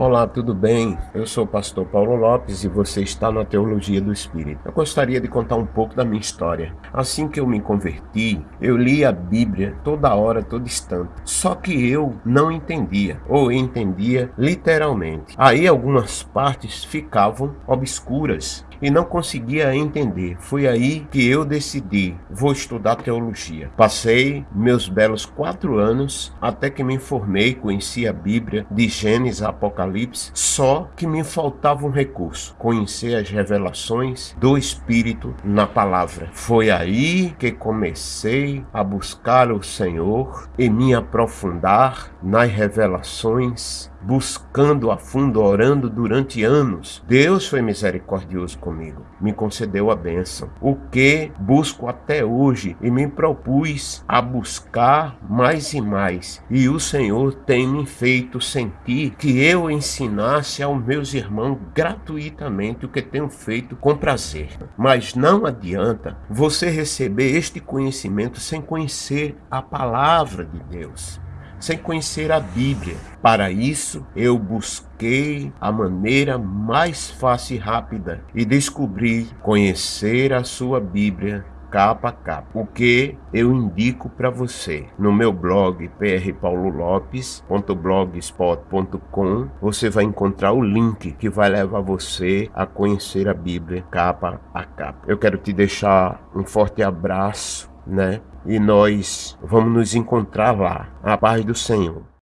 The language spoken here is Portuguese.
Olá, tudo bem? Eu sou o pastor Paulo Lopes e você está na Teologia do Espírito. Eu gostaria de contar um pouco da minha história. Assim que eu me converti, eu li a Bíblia toda hora, todo instante. Só que eu não entendia, ou entendia literalmente. Aí algumas partes ficavam obscuras e não conseguia entender. Foi aí que eu decidi, vou estudar teologia. Passei meus belos quatro anos até que me formei, conheci a Bíblia de Gênesis a Apocalipse, só que me faltava um recurso, conhecer as revelações do Espírito na palavra. Foi aí que comecei a buscar o Senhor e me aprofundar nas revelações buscando a fundo, orando durante anos. Deus foi misericordioso comigo, me concedeu a bênção, o que busco até hoje e me propus a buscar mais e mais. E o Senhor tem me feito sentir que eu ensinasse aos meus irmãos gratuitamente o que tenho feito com prazer. Mas não adianta você receber este conhecimento sem conhecer a palavra de Deus sem conhecer a Bíblia. Para isso, eu busquei a maneira mais fácil e rápida e descobri conhecer a sua Bíblia capa a capa. O que eu indico para você no meu blog prpaulolopes.blogspot.com você vai encontrar o link que vai levar você a conhecer a Bíblia capa a capa. Eu quero te deixar um forte abraço né? E nós vamos nos encontrar lá. A paz do Senhor.